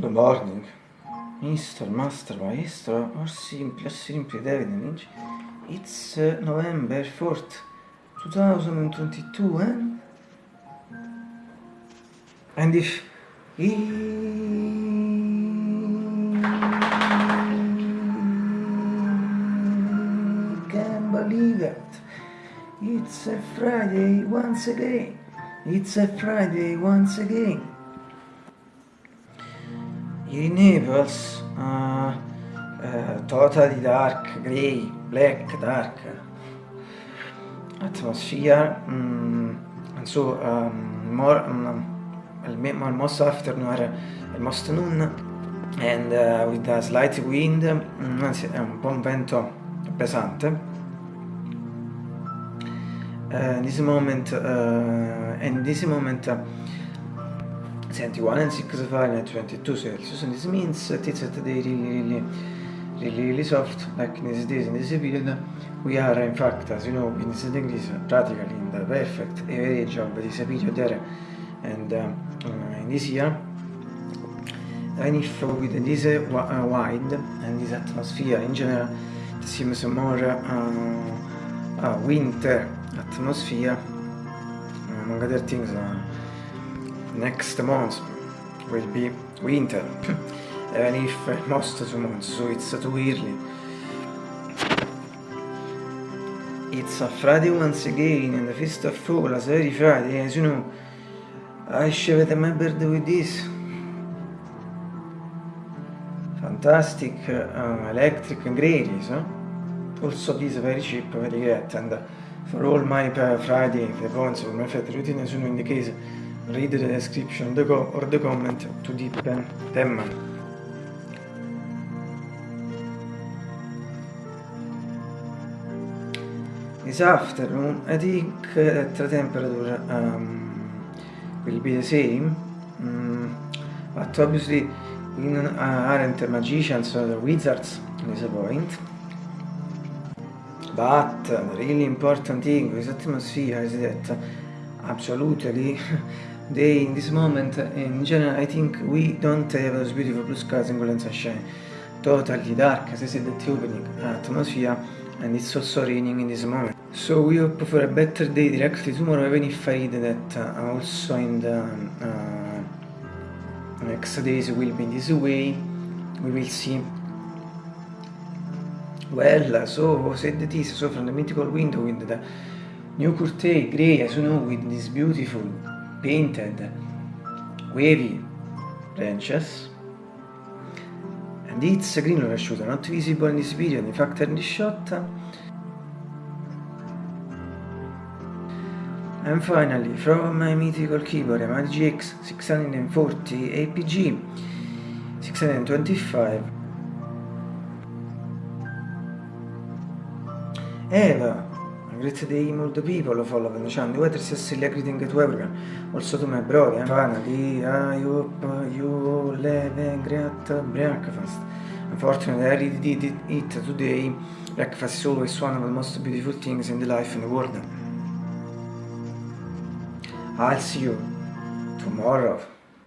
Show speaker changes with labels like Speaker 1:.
Speaker 1: Good morning, Mr. Master Maestro, or simply, simply David Lynch. It's uh, November 4th, 2022, eh? And if he believe it, it's a Friday once again. It's a Friday once again. In Naples uh, uh, totally dark, grey, black, dark. Atmosphere um, and so um, more um, almost afternoon almost noon and uh, with a slight wind um, anzi un un vento pesante. Uh, in this moment uh, in this moment 21 and 6 Fahrenheit 22 Celsius and this means that it's at the really really really really soft like in these days in this period. We are in fact as you know in this degrees practically in the perfect average of this period there. And uh, in this year and if with this uh, wide and this atmosphere in general it seems more uh, uh, winter atmosphere among other things uh, next month will be winter. Even if most of the months so it's too early it's a Friday once again and the feast of fall as every Friday as you know. I shaved my birthday with this. Fantastic uh, electric gradies huh? also this very cheap very great and for all my Friday the points for my routine sono in the case read the description the or the comment to deepen them. This afternoon, I think that the temperature um, will be the same, um, but obviously we aren't magicians or wizards at this point. But the really important thing with atmosphere is that absolutely they in this moment in general I think we don't have those beautiful blue skies and golden sunshine totally dark as I said at the opening atmosphere and it's also raining in this moment. So we hope for a better day directly tomorrow even if I read that uh, also in the uh, next days will be this way. We will see. Well so said it is so from the mythical window with the new curtain grey as know with this beautiful painted wavy branches and it's green overshoot not visible in this period in fact in this shot. And finally from my mythical keyboard my GX 640 APG 625 Eva Great day all the people following the channel. Whether it's still greeting to everyone. Also to my brother. Finally, I hope you live a great breakfast. Unfortunately, I did it today. Breakfast is always one of the most beautiful things in the life in the world. I'll see you tomorrow.